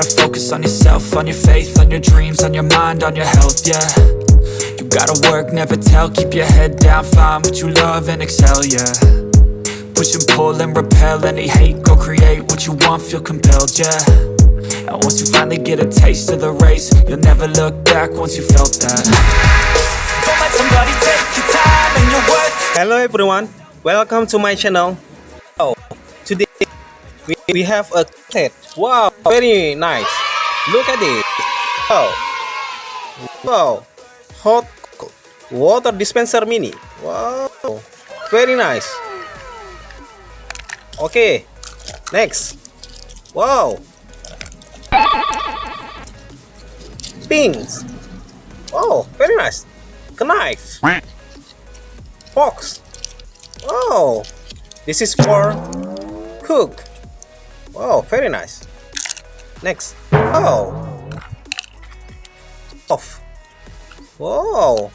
focus on yourself, on your faith, on your dreams, on your mind, on your health, yeah. You gotta work, never tell, keep your head down, find what you love and excel, yeah. Push and pull and repel any hate, go create what you want, feel compelled, yeah. And once you finally get a taste of the race, you'll never look back once you felt that. Don't let somebody take your time and your worth. Hello everyone, welcome to my channel. Oh, we, have a cat. Wow, very nice. Look at it. Wow, wow, hot water dispenser mini. Wow, very nice. Okay, next. Wow, pings. Wow, very nice. Knife. Fox. Oh, this is for cook. Wow, very nice. Next. Oh. Off. Whoa.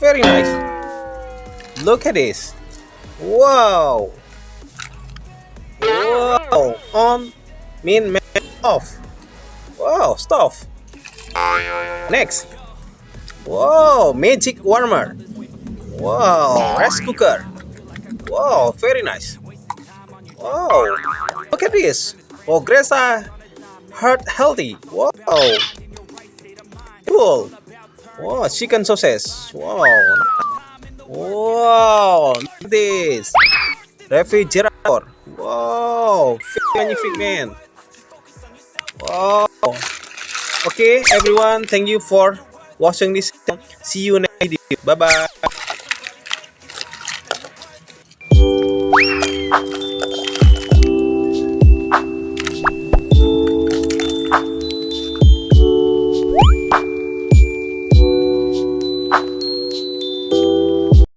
Very nice. Look at this. Whoa. Whoa. On. Mean man off. Wow. Stuff. Next. Whoa. Magic warmer. Whoa. rice cooker. Whoa. very nice. Wow, look at this. Oh, Gresa heart healthy. Wow. Cool. Wow, chicken sausage. Wow. Wow, this. Refrigerator. Wow, magnific man. Wow. Okay, everyone, thank you for watching this. See you next video. Bye bye.